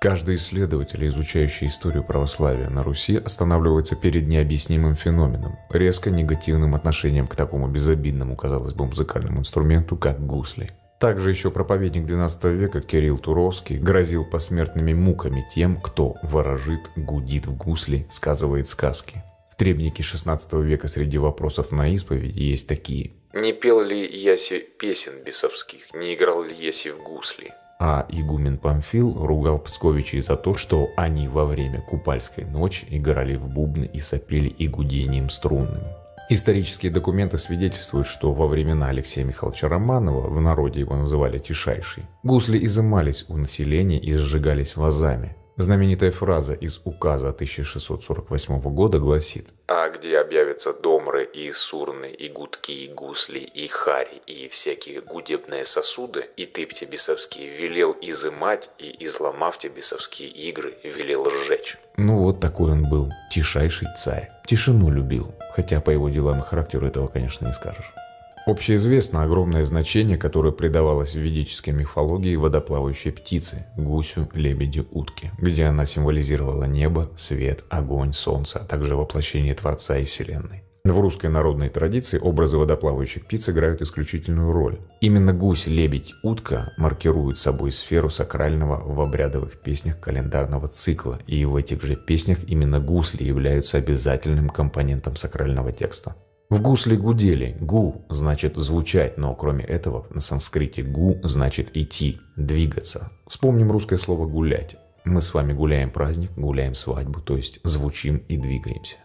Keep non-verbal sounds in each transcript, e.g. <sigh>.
Каждый исследователь, изучающий историю православия на Руси, останавливается перед необъяснимым феноменом, резко негативным отношением к такому безобидному, казалось бы, музыкальному инструменту, как гусли. Также еще проповедник XII века Кирилл Туровский грозил посмертными муками тем, кто ворожит, гудит в гусли, сказывает сказки. В требнике XVI века среди вопросов на исповеди есть такие. «Не пел ли Яси песен бесовских, не играл ли Яси в гусли?» А игумен Памфил ругал Псковичей за то, что они во время Купальской ночи играли в бубны и сопели и гудением. Исторические документы свидетельствуют, что во времена Алексея Михайловича Романова, в народе его называли «тишайший», гусли изымались у населения и сжигались вазами. Знаменитая фраза из указа 1648 года гласит «А где объявятся домры и сурны, и гудки, и гусли, и хари, и всякие гудебные сосуды, и ты тебе бесовские велел изымать, и изломав тебе бесовские игры, велел сжечь». Ну вот такой он был, тишайший царь. Тишину любил, хотя по его делам и характеру этого, конечно, не скажешь. Общеизвестно огромное значение, которое придавалось в ведической мифологии водоплавающей птице – гусю, лебедю, утке, где она символизировала небо, свет, огонь, солнце, а также воплощение Творца и Вселенной. В русской народной традиции образы водоплавающих птиц играют исключительную роль. Именно гусь, лебедь, утка маркируют собой сферу сакрального в обрядовых песнях календарного цикла, и в этих же песнях именно гусли являются обязательным компонентом сакрального текста. В гусли гудели. Гу значит звучать, но кроме этого на санскрите гу значит идти, двигаться. Вспомним русское слово гулять. Мы с вами гуляем праздник, гуляем свадьбу, то есть звучим и двигаемся.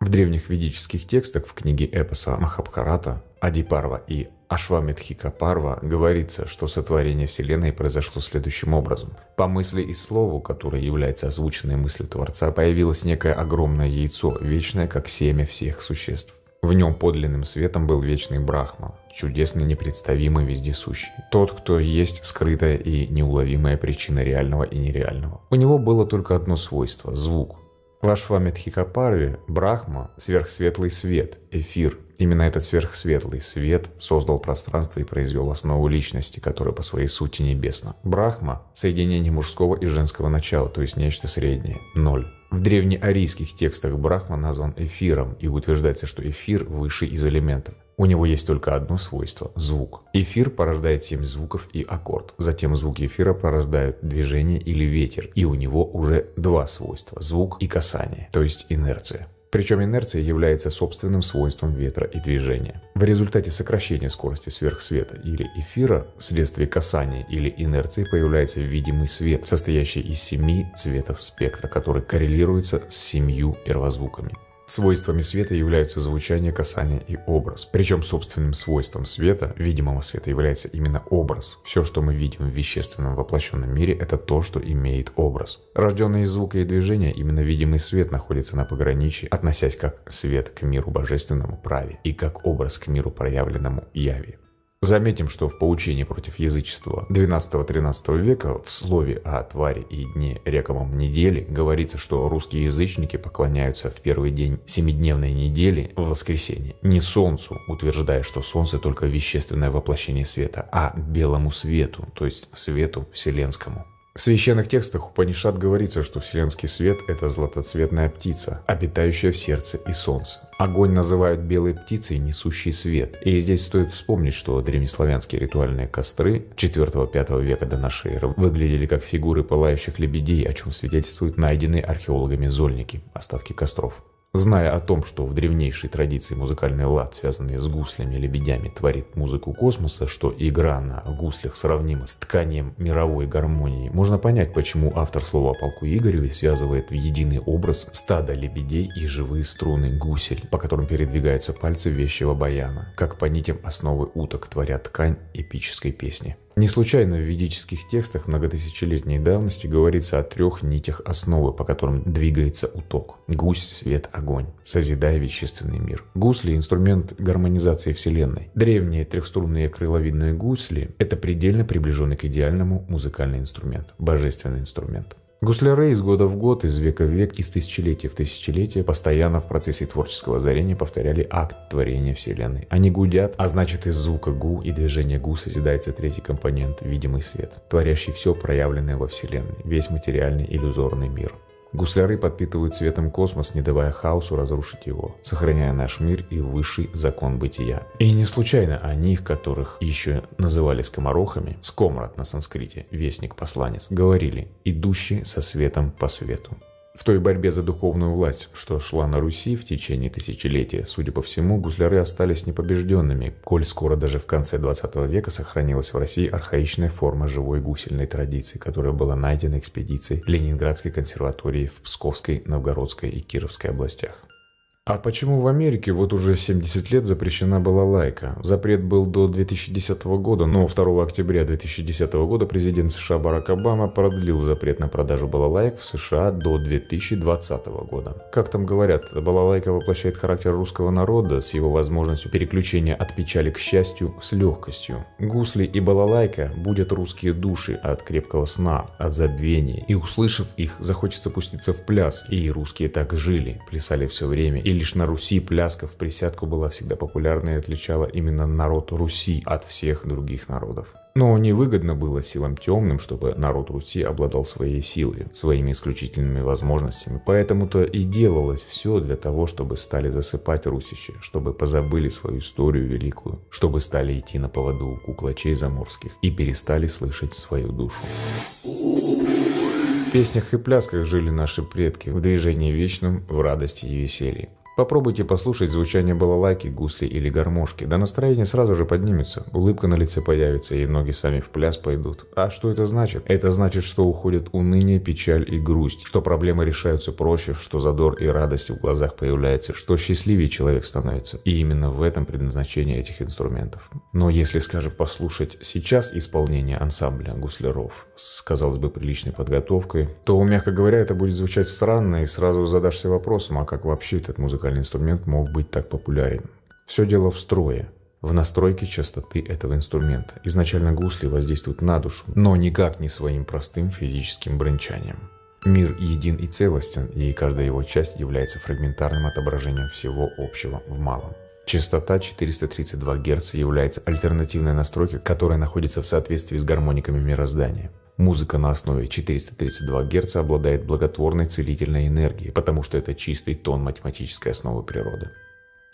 В древних ведических текстах в книге эпоса Махабхарата Адипарва и Ашвамедхикапарва говорится, что сотворение Вселенной произошло следующим образом. По мысли и слову, которое является озвученной мыслью Творца, появилось некое огромное яйцо, вечное как семя всех существ. В нем подлинным светом был вечный Брахма, чудесный, непредставимый, вездесущий. Тот, кто есть скрытая и неуловимая причина реального и нереального. У него было только одно свойство – звук. В Ашвамедхикапарве Брахма – сверхсветлый свет, эфир. Именно этот сверхсветлый свет создал пространство и произвел основу личности, которая по своей сути небесна. Брахма – соединение мужского и женского начала, то есть нечто среднее – ноль. В древнеарийских текстах Брахма назван эфиром, и утверждается, что эфир выше из элементов. У него есть только одно свойство – звук. Эфир порождает семь звуков и аккорд. Затем звуки эфира порождают движение или ветер, и у него уже два свойства – звук и касание, то есть инерция. Причем инерция является собственным свойством ветра и движения. В результате сокращения скорости сверхсвета или эфира вследствие касания или инерции появляется видимый свет, состоящий из семи цветов спектра, который коррелируется с семью первозвуками. Свойствами света являются звучание, касание и образ. Причем собственным свойством света, видимого света, является именно образ. Все, что мы видим в вещественном воплощенном мире, это то, что имеет образ. Рожденный из звука и движения, именно видимый свет находится на пограничье, относясь как свет к миру божественному праве и как образ к миру проявленному яви. Заметим, что в поучении против язычества XII-XIII века в слове о твари и дне рековом недели говорится, что русские язычники поклоняются в первый день семидневной недели в воскресенье не солнцу, утверждая, что солнце только вещественное воплощение света, а белому свету, то есть свету вселенскому. В священных текстах Упанишат говорится, что вселенский свет – это златоцветная птица, обитающая в сердце и солнце. Огонь называют белой птицей, несущий свет. И здесь стоит вспомнить, что древнеславянские ритуальные костры 4-5 века до нашей эры выглядели как фигуры пылающих лебедей, о чем свидетельствуют найденные археологами зольники, остатки костров. Зная о том, что в древнейшей традиции музыкальный лад, связанный с гуслями и лебедями, творит музыку космоса, что игра на гуслях сравнима с тканием мировой гармонии, можно понять, почему автор слова о полку Игореве связывает в единый образ стадо лебедей и живые струны гусель, по которым передвигаются пальцы вещего баяна, как по нитям основы уток творят ткань эпической песни. Не случайно в ведических текстах многотысячелетней давности говорится о трех нитях основы, по которым двигается уток. Гусь, свет, огонь, созидая вещественный мир. Гусли – инструмент гармонизации Вселенной. Древние трехструнные крыловидные гусли – это предельно приближенный к идеальному музыкальный инструмент, божественный инструмент. Гусляры из года в год, из века в век, из тысячелетия в тысячелетие постоянно в процессе творческого озарения повторяли акт творения Вселенной. Они гудят, а значит из звука гу и движения гу созидается третий компонент – видимый свет, творящий все проявленное во Вселенной, весь материальный иллюзорный мир. Гусляры подпитывают светом космос, не давая хаосу разрушить его, сохраняя наш мир и высший закон бытия. И не случайно о них, которых еще называли скоморохами, скомрат на санскрите, вестник-посланец, говорили «идущий со светом по свету». В той борьбе за духовную власть, что шла на Руси в течение тысячелетия, судя по всему, гусляры остались непобежденными, коль скоро даже в конце 20 века сохранилась в России архаичная форма живой гусельной традиции, которая была найдена экспедицией Ленинградской консерватории в Псковской, Новгородской и Кировской областях. А почему в Америке вот уже 70 лет запрещена была лайка? Запрет был до 2010 года, но 2 октября 2010 года президент США Барак Обама продлил запрет на продажу балалайк в США до 2020 года. Как там говорят, балалайка воплощает характер русского народа с его возможностью переключения от печали к счастью с легкостью. Гусли и балалайка будут русские души от крепкого сна, от забвения. И услышав их, захочется пуститься в пляс. И русские так жили, плясали все время и лишь на Руси пляска в присядку была всегда популярна и отличала именно народ Руси от всех других народов. Но невыгодно было силам темным, чтобы народ Руси обладал своей силой, своими исключительными возможностями. Поэтому-то и делалось все для того, чтобы стали засыпать русичи, чтобы позабыли свою историю великую, чтобы стали идти на поводу у куклачей заморских и перестали слышать свою душу. В песнях и плясках жили наши предки, в движении вечном, в радости и веселье. Попробуйте послушать звучание балалайки, гусли или гармошки, да настроение сразу же поднимется, улыбка на лице появится и ноги сами в пляс пойдут. А что это значит? Это значит, что уходит уныние, печаль и грусть, что проблемы решаются проще, что задор и радость в глазах появляется, что счастливее человек становится. И именно в этом предназначение этих инструментов. Но если, скажем, послушать сейчас исполнение ансамбля гусляров с, казалось бы, приличной подготовкой, то, мягко говоря, это будет звучать странно и сразу задашься вопросом, а как вообще этот музыкальный музыкальный инструмент мог быть так популярен. Все дело в строе, в настройке частоты этого инструмента. Изначально гусли воздействуют на душу, но никак не своим простым физическим бренчанием. Мир един и целостен, и каждая его часть является фрагментарным отображением всего общего в малом. Частота 432 Гц является альтернативной настройкой, которая находится в соответствии с гармониками мироздания. Музыка на основе 432 Гц обладает благотворной целительной энергией, потому что это чистый тон математической основы природы.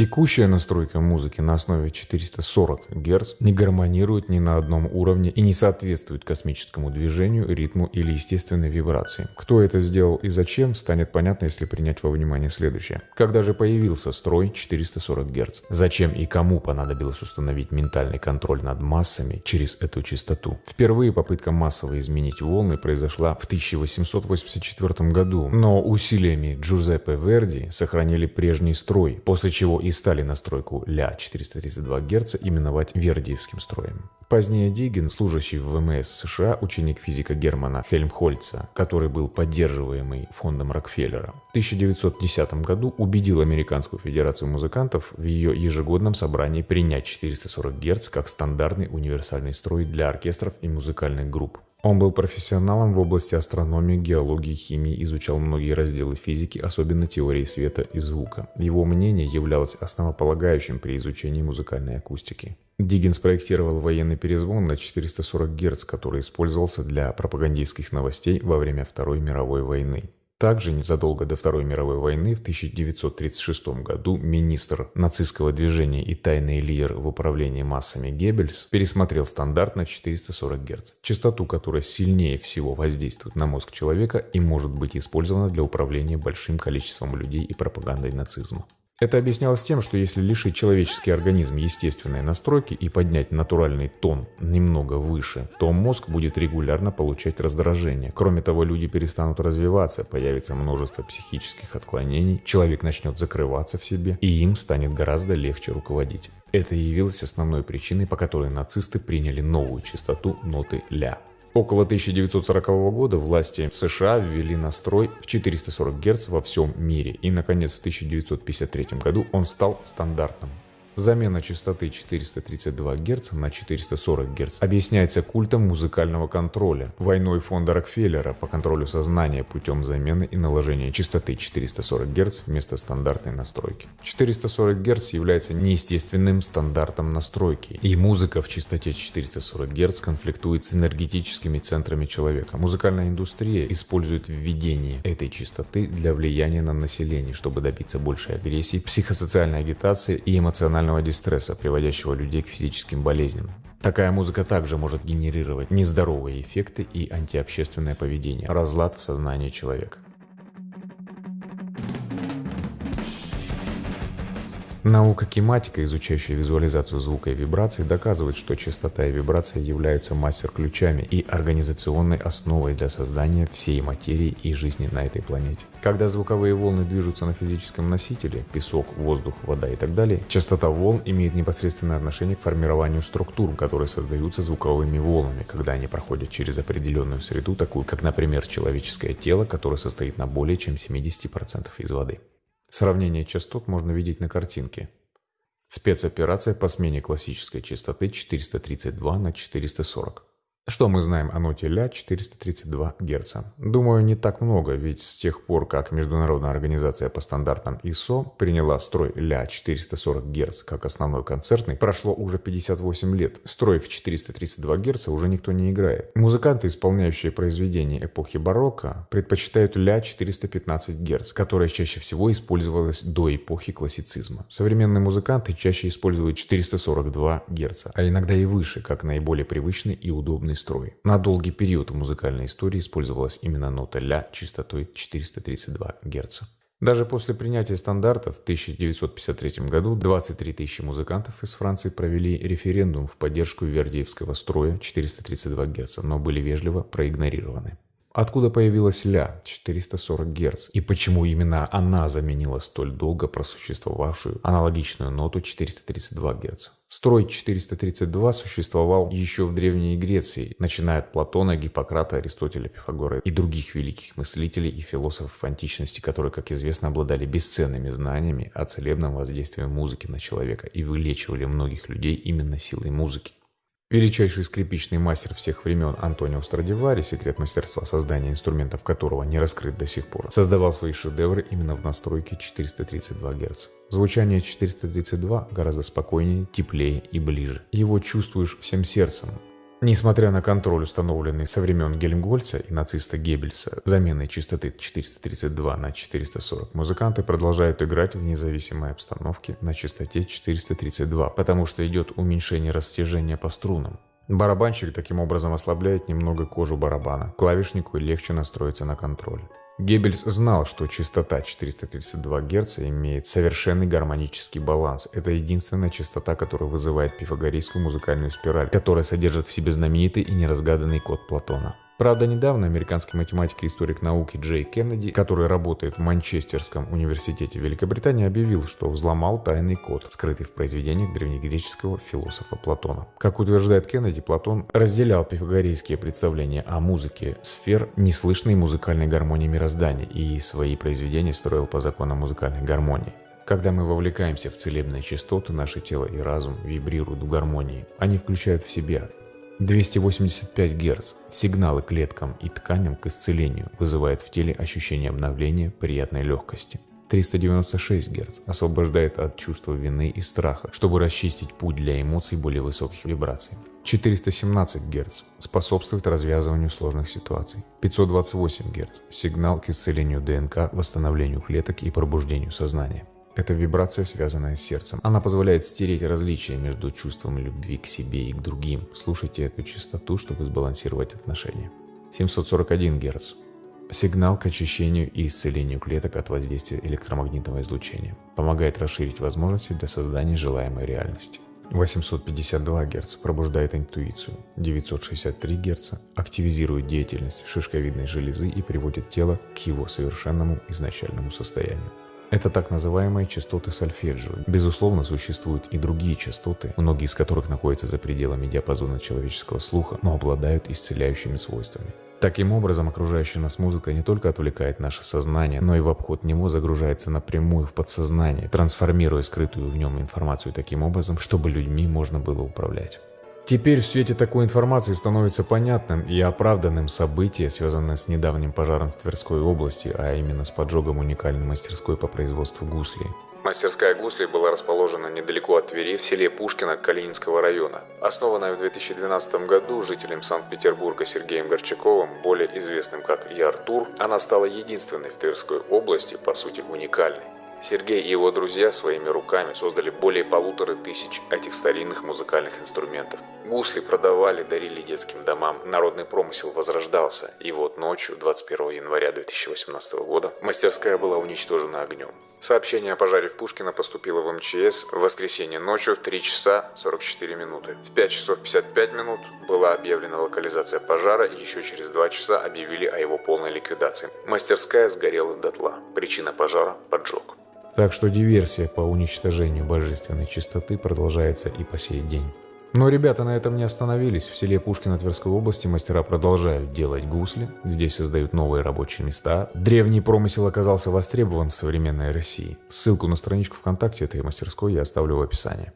Текущая настройка музыки на основе 440 Гц не гармонирует ни на одном уровне и не соответствует космическому движению, ритму или естественной вибрации. Кто это сделал и зачем, станет понятно, если принять во внимание следующее. Когда же появился строй 440 Гц? Зачем и кому понадобилось установить ментальный контроль над массами через эту частоту? Впервые попытка массово изменить волны произошла в 1884 году, но усилиями Джузеппе Верди сохранили прежний строй, после чего и стали настройку ля 432 Гц именовать Вердиевским строем. Позднее Диггин, служащий в ВМС США, ученик физика Германа Хельмхольца, который был поддерживаемый фондом Рокфеллера, в 1910 году убедил Американскую Федерацию музыкантов в ее ежегодном собрании принять 440 Гц как стандартный универсальный строй для оркестров и музыкальных групп. Он был профессионалом в области астрономии, геологии, химии, изучал многие разделы физики, особенно теории света и звука. Его мнение являлось основополагающим при изучении музыкальной акустики. Диггин спроектировал военный перезвон на 440 Гц, который использовался для пропагандистских новостей во время Второй мировой войны. Также незадолго до Второй мировой войны в 1936 году министр нацистского движения и тайный лидер в управлении массами Геббельс пересмотрел стандарт на 440 Гц, частоту которая сильнее всего воздействует на мозг человека и может быть использована для управления большим количеством людей и пропагандой нацизма. Это объяснялось тем, что если лишить человеческий организм естественной настройки и поднять натуральный тон немного выше, то мозг будет регулярно получать раздражение. Кроме того, люди перестанут развиваться, появится множество психических отклонений, человек начнет закрываться в себе, и им станет гораздо легче руководить. Это явилось основной причиной, по которой нацисты приняли новую частоту ноты ля. Около 1940 года власти США ввели настрой в 440 Гц во всем мире, и, наконец, в 1953 году он стал стандартным. Замена частоты 432 Гц на 440 Гц объясняется культом музыкального контроля, войной фонда Рокфеллера по контролю сознания путем замены и наложения частоты 440 Гц вместо стандартной настройки. 440 Гц является неестественным стандартом настройки, и музыка в частоте 440 Гц конфликтует с энергетическими центрами человека. Музыкальная индустрия использует введение этой частоты для влияния на население, чтобы добиться большей агрессии, психосоциальной агитации и эмоционального эмоционального дистресса, приводящего людей к физическим болезням. Такая музыка также может генерировать нездоровые эффекты и антиобщественное поведение, разлад в сознании человека. Наука кинематика, изучающая визуализацию звука и вибраций, доказывает, что частота и вибрация являются мастер-ключами и организационной основой для создания всей материи и жизни на этой планете. Когда звуковые волны движутся на физическом носителе, песок, воздух, вода и так далее, частота волн имеет непосредственное отношение к формированию структур, которые создаются звуковыми волнами, когда они проходят через определенную среду, такую как, например, человеческое тело, которое состоит на более чем 70% из воды. Сравнение частот можно видеть на картинке. Спецоперация по смене классической частоты 432 на 440. Что мы знаем о ноте ля 432 Гц? Думаю, не так много, ведь с тех пор, как Международная организация по стандартам ISO приняла строй ля 440 Гц как основной концертный, прошло уже 58 лет. Строй в 432 Гц уже никто не играет. Музыканты, исполняющие произведения эпохи барокко, предпочитают ля 415 Гц, которая чаще всего использовалась до эпохи классицизма. Современные музыканты чаще используют 442 Гц, а иногда и выше, как наиболее привычный и удобный строй. На долгий период в музыкальной истории использовалась именно нота ля частотой 432 Гц. Даже после принятия стандартов в 1953 году 23 тысячи музыкантов из Франции провели референдум в поддержку вердиевского строя 432 Гц, но были вежливо проигнорированы. Откуда появилась ля 440 Гц и почему именно она заменила столь долго просуществовавшую аналогичную ноту 432 Гц? Строй 432 существовал еще в Древней Греции, начиная от Платона, Гиппократа, Аристотеля, Пифагора и других великих мыслителей и философов античности, которые, как известно, обладали бесценными знаниями о целебном воздействии музыки на человека и вылечивали многих людей именно силой музыки. Величайший скрипичный мастер всех времен Антонио Страдивари, секрет мастерства создания инструментов которого не раскрыт до сих пор, создавал свои шедевры именно в настройке 432 Гц. Звучание 432 гораздо спокойнее, теплее и ближе. Его чувствуешь всем сердцем, Несмотря на контроль, установленный со времен Гельмгольца и нациста Геббельса, заменой частоты 432 на 440, музыканты продолжают играть в независимой обстановке на частоте 432, потому что идет уменьшение растяжения по струнам. Барабанщик таким образом ослабляет немного кожу барабана. Клавишнику легче настроиться на контроль. Геббельс знал, что частота 432 Гц имеет совершенный гармонический баланс. Это единственная частота, которая вызывает пифагорейскую музыкальную спираль, которая содержит в себе знаменитый и неразгаданный код Платона. Правда, недавно американский математик и историк науки Джей Кеннеди, который работает в Манчестерском университете Великобритании, объявил, что взломал тайный код, скрытый в произведениях древнегреческого философа Платона. Как утверждает Кеннеди, Платон разделял пифагорейские представления о музыке сфер неслышной музыкальной гармонии мироздания и свои произведения строил по законам музыкальной гармонии. Когда мы вовлекаемся в целебные частоты, наше тело и разум вибрируют в гармонии. Они включают в себя 285 Гц. Сигналы клеткам и тканям к исцелению вызывает в теле ощущение обновления, приятной легкости. 396 Гц освобождает от чувства вины и страха, чтобы расчистить путь для эмоций более высоких вибраций. 417 Гц способствует развязыванию сложных ситуаций. 528 Гц сигнал к исцелению ДНК, восстановлению клеток и пробуждению сознания. Это вибрация, связанная с сердцем. Она позволяет стереть различия между чувством любви к себе и к другим. Слушайте эту частоту, чтобы сбалансировать отношения. 741 Гц. Сигнал к очищению и исцелению клеток от воздействия электромагнитного излучения. Помогает расширить возможности для создания желаемой реальности. 852 Гц пробуждает интуицию, 963 Гц активизирует деятельность шишковидной железы и приводит тело к его совершенному изначальному состоянию. Это так называемые частоты сольфеджио. Безусловно, существуют и другие частоты, многие из которых находятся за пределами диапазона человеческого слуха, но обладают исцеляющими свойствами. Таким образом, окружающая нас музыка не только отвлекает наше сознание, но и в обход него загружается напрямую в подсознание, трансформируя скрытую в нем информацию таким образом, чтобы людьми можно было управлять. Теперь в свете такой информации становится понятным и оправданным событие, связанное с недавним пожаром в Тверской области, а именно с поджогом уникальной мастерской по производству гуслей. Мастерская гуслей была расположена недалеко от Твери, в селе Пушкино Калининского района. Основанная в 2012 году жителем Санкт-Петербурга Сергеем Горчаковым, более известным как Яртур, она стала единственной в Тверской области, по сути уникальной. Сергей и его друзья своими руками создали более полутора тысяч этих старинных музыкальных инструментов. Гусли продавали, дарили детским домам, народный промысел возрождался, и вот ночью, 21 января 2018 года, мастерская была уничтожена огнем. Сообщение о пожаре в Пушкино поступило в МЧС в воскресенье ночью в 3 часа 44 минуты. В 5 часов 55 минут была объявлена локализация пожара, и еще через 2 часа объявили о его полной ликвидации. Мастерская сгорела дотла. Причина пожара – поджог. Так что диверсия по уничтожению божественной чистоты продолжается и по сей день. Но ребята на этом не остановились. В селе Пушкино Тверской области мастера продолжают делать гусли. Здесь создают новые рабочие места. Древний промысел оказался востребован в современной России. Ссылку на страничку ВКонтакте этой мастерской я оставлю в описании.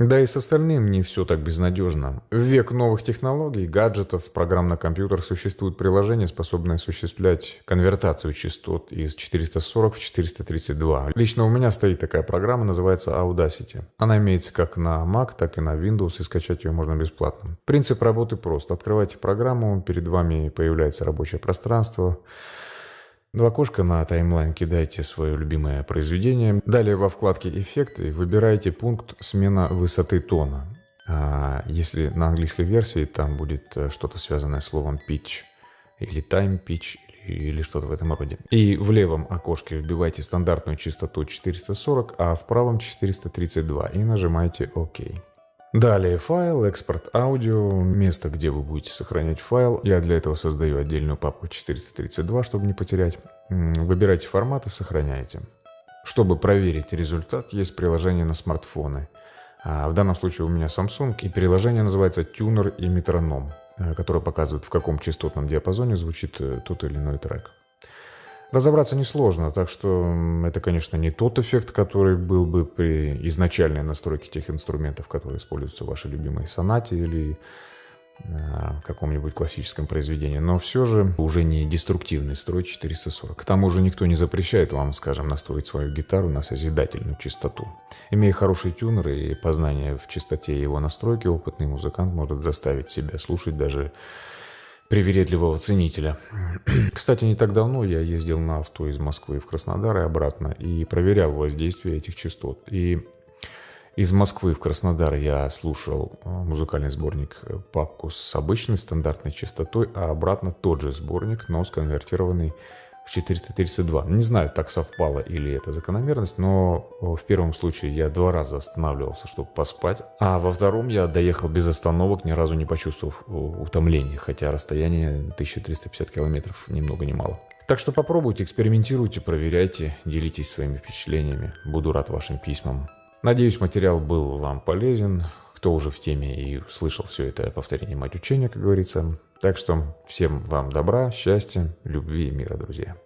Да и с остальным не все так безнадежно. В век новых технологий, гаджетов, программ на компьютер существуют приложения, способные осуществлять конвертацию частот из 440 в 432. Лично у меня стоит такая программа, называется Audacity. Она имеется как на Mac, так и на Windows, и скачать ее можно бесплатно. Принцип работы прост. Открывайте программу, перед вами появляется рабочее пространство, в окошко на таймлайн кидайте свое любимое произведение. Далее во вкладке «Эффекты» выбирайте пункт «Смена высоты тона». А если на английской версии там будет э, что-то связанное с словом «pitch» или «time pitch» или что-то в этом роде. И в левом окошке вбивайте стандартную частоту 440, а в правом 432 и нажимайте «Ок». Далее файл, экспорт аудио, место, где вы будете сохранять файл. Я для этого создаю отдельную папку 432, чтобы не потерять. Выбирайте формат и сохраняйте. Чтобы проверить результат, есть приложение на смартфоны. А в данном случае у меня Samsung, и приложение называется Tuner и Метроном, э, которое показывает, в каком частотном диапазоне звучит э, тот или иной трек. Разобраться несложно, так что это, конечно, не тот эффект, который был бы при изначальной настройке тех инструментов, которые используются в вашей любимой сонате или а, каком-нибудь классическом произведении, но все же уже не деструктивный строй 440. К тому же никто не запрещает вам, скажем, настроить свою гитару на созидательную частоту. Имея хороший тюнер и познание в частоте его настройки, опытный музыкант может заставить себя слушать даже привередливого ценителя. <clears throat> Кстати, не так давно я ездил на авто из Москвы в Краснодар и обратно и проверял воздействие этих частот. И из Москвы в Краснодар я слушал э, музыкальный сборник э, папку с обычной стандартной частотой, а обратно тот же сборник, но сконвертированный в 432. Не знаю, так совпало или это закономерность, но в первом случае я два раза останавливался, чтобы поспать, а во втором я доехал без остановок, ни разу не почувствовав утомления, хотя расстояние 1350 километров ни много ни мало. Так что попробуйте, экспериментируйте, проверяйте, делитесь своими впечатлениями. Буду рад вашим письмам. Надеюсь, материал был вам полезен. Кто уже в теме и слышал все это повторение мать учения, как говорится. Так что всем вам добра, счастья, любви и мира, друзья.